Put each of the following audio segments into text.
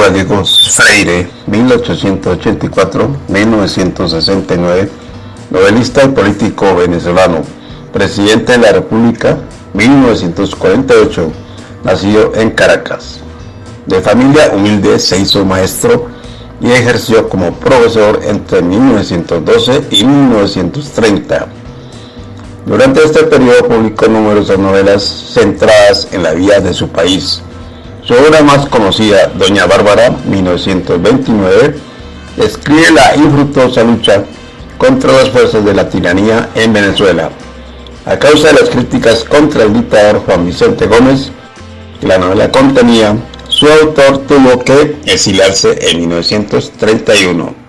Gallegos Freire, 1884-1969, novelista y político venezolano, presidente de la República, 1948, nacido en Caracas. De familia humilde se hizo maestro y ejerció como profesor entre 1912 y 1930. Durante este periodo publicó numerosas novelas centradas en la vida de su país. Su obra más conocida, Doña Bárbara, 1929, describe la infructuosa lucha contra las fuerzas de la tiranía en Venezuela. A causa de las críticas contra el dictador Juan Vicente Gómez, que la novela contenía, su autor tuvo que exiliarse en 1931.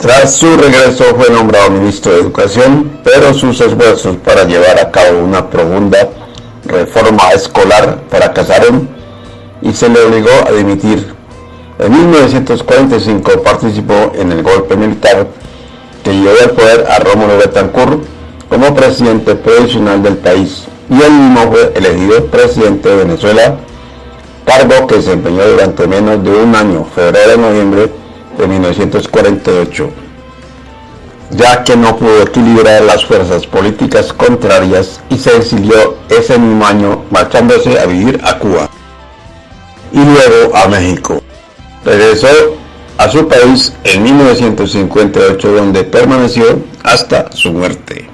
Tras su regreso fue nombrado ministro de Educación, pero sus esfuerzos para llevar a cabo una profunda reforma escolar fracasaron y se le obligó a dimitir. En 1945 participó en el golpe militar que llevó al poder a Rómulo Betancourt como presidente provisional del país y él mismo fue elegido presidente de Venezuela, cargo que desempeñó durante menos de un año, febrero a noviembre de 1948, ya que no pudo equilibrar las fuerzas políticas contrarias y se exilió ese mismo año marchándose a vivir a Cuba y luego a México. Regresó a su país en 1958 donde permaneció hasta su muerte.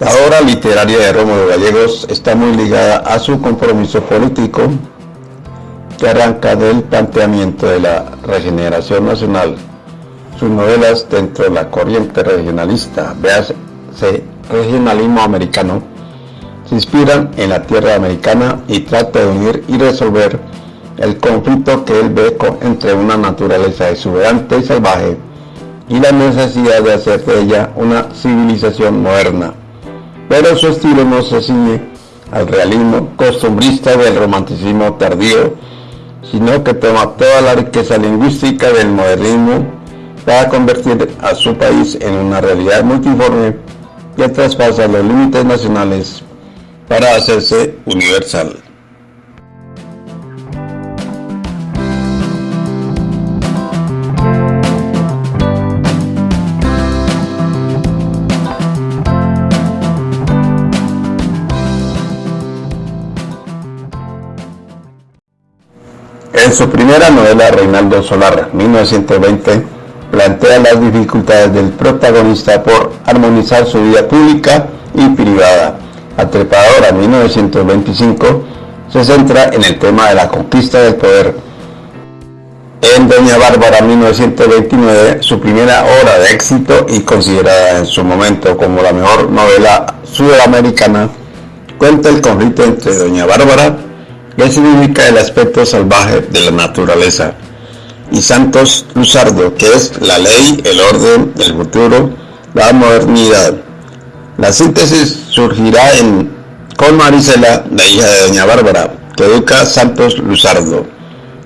La obra literaria de Rómulo Gallegos está muy ligada a su compromiso político que arranca del planteamiento de la regeneración nacional. Sus novelas dentro de la corriente regionalista, véase regionalismo americano, se inspiran en la tierra americana y trata de unir y resolver el conflicto que él ve entre una naturaleza exuberante y salvaje y la necesidad de hacer de ella una civilización moderna pero su estilo no se ciñe al realismo costumbrista del romanticismo tardío, sino que toma toda la riqueza lingüística del modernismo para convertir a su país en una realidad multiforme que traspasa los límites nacionales para hacerse universal. En su primera novela, Reinaldo Solar, 1920, plantea las dificultades del protagonista por armonizar su vida pública y privada. Atrepadora, 1925, se centra en el tema de la conquista del poder. En Doña Bárbara, 1929, su primera obra de éxito y considerada en su momento como la mejor novela sudamericana, cuenta el conflicto entre Doña Bárbara que significa el aspecto salvaje de la naturaleza, y Santos Luzardo, que es la ley, el orden, el futuro, la modernidad. La síntesis surgirá en, con Marisela, la hija de Doña Bárbara, que educa Santos Luzardo.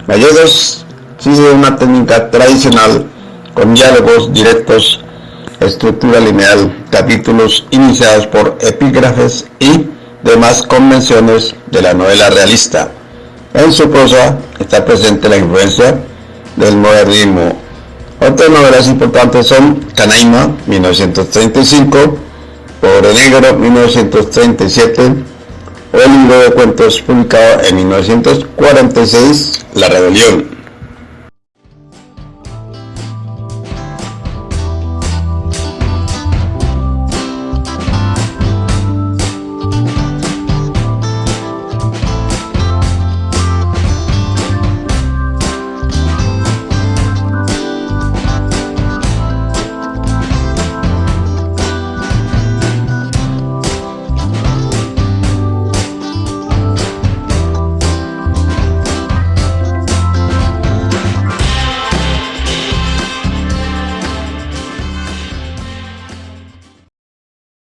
Gallegos sigue una técnica tradicional con diálogos directos, estructura lineal, capítulos iniciados por epígrafes y demás convenciones de la novela realista. En su prosa está presente la influencia del modernismo. Otras novelas importantes son Canaima, 1935, Pobre Negro, 1937, o el libro de cuentos publicado en 1946, La Rebelión.